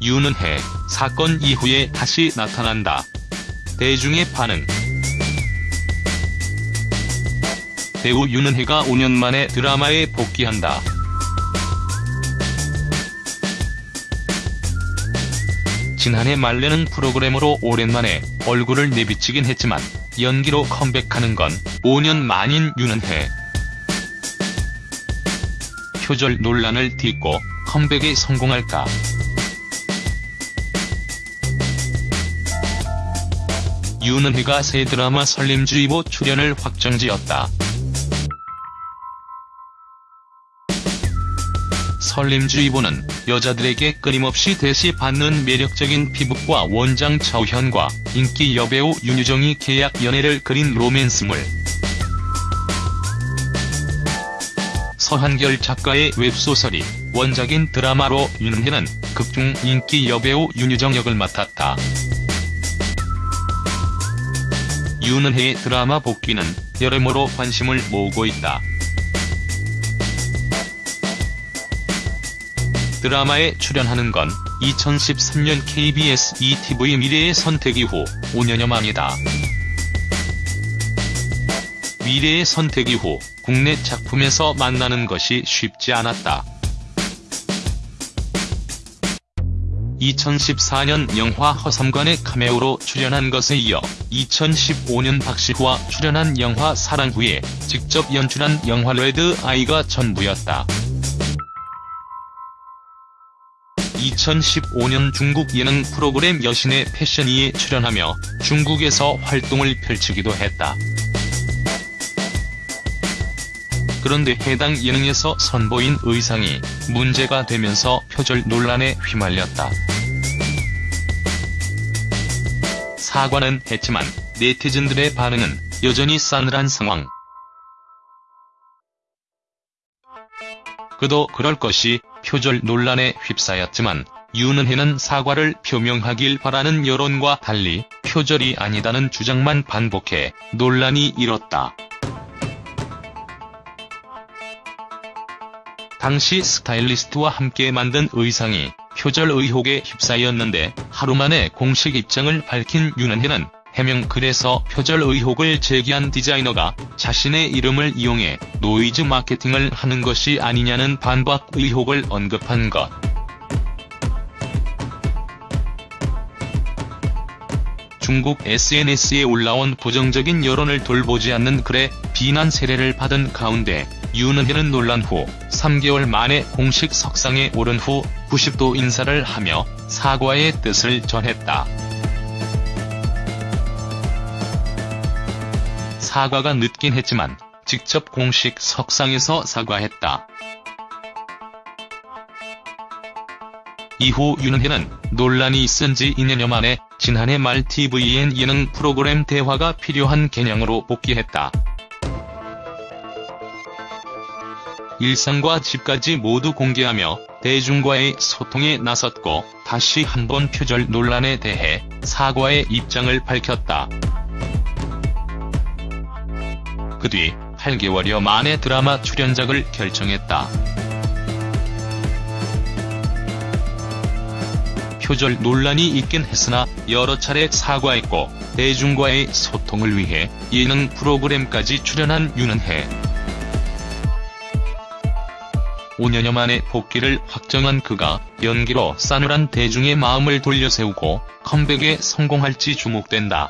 윤은혜, 사건 이후에 다시 나타난다. 대중의 반응 배우 윤은혜가 5년 만에 드라마에 복귀한다. 지난해 말레는 프로그램으로 오랜만에 얼굴을 내비치긴 했지만 연기로 컴백하는 건 5년 만인 윤은혜. 표절 논란을 딛고 컴백에 성공할까? 윤은혜가 새 드라마 설림주의보 출연을 확정지었다. 설림주의보는 여자들에게 끊임없이 대시받는 매력적인 피부과 원장 차우현과 인기 여배우 윤유정이 계약 연애를 그린 로맨스물. 서한결 작가의 웹소설이 원작인 드라마로 윤은혜는 극중 인기 여배우 윤유정 역을 맡았다. 윤은혜의 드라마 복귀는 여러모로 관심을 모으고 있다. 드라마에 출연하는 건 2013년 KBS ETV 미래의 선택 이후 5년여 만이다. 미래의 선택 이후 국내 작품에서 만나는 것이 쉽지 않았다. 2014년 영화 허삼관의 카메오로 출연한 것에 이어 2015년 박시후와 출연한 영화 사랑 후에 직접 연출한 영화 레드 아이가 전부였다. 2015년 중국 예능 프로그램 여신의 패션위에 출연하며 중국에서 활동을 펼치기도 했다. 그런데 해당 예능에서 선보인 의상이 문제가 되면서 표절 논란에 휘말렸다. 사과는 했지만 네티즌들의 반응은 여전히 싸늘한 상황. 그도 그럴 것이 표절 논란에 휩싸였지만 윤은혜는 사과를 표명하길 바라는 여론과 달리 표절이 아니다는 주장만 반복해 논란이 일었다. 당시 스타일리스트와 함께 만든 의상이 표절 의혹에 휩싸였는데 하루 만에 공식 입장을 밝힌 윤은혜는 해명 글에서 표절 의혹을 제기한 디자이너가 자신의 이름을 이용해 노이즈 마케팅을 하는 것이 아니냐는 반박 의혹을 언급한 것. 중국 SNS에 올라온 부정적인 여론을 돌보지 않는 글에 비난 세례를 받은 가운데 윤은혜는 논란 후 3개월 만에 공식 석상에 오른 후 90도 인사를 하며 사과의 뜻을 전했다. 사과가 늦긴 했지만 직접 공식 석상에서 사과했다. 이후 윤은혜는 논란이 있은 지 2년여 만에 지난해 말 TVN 예능 프로그램 대화가 필요한 개념으로 복귀했다. 일상과 집까지 모두 공개하며 대중과의 소통에 나섰고 다시 한번 표절 논란에 대해 사과의 입장을 밝혔다. 그 뒤 8개월여 만에 드라마 출연작을 결정했다. 표절 논란이 있긴 했으나 여러 차례 사과했고 대중과의 소통을 위해 예능 프로그램까지 출연한 윤은혜. 5년여 만에 복귀를 확정한 그가 연기로 싸늘한 대중의 마음을 돌려세우고 컴백에 성공할지 주목된다.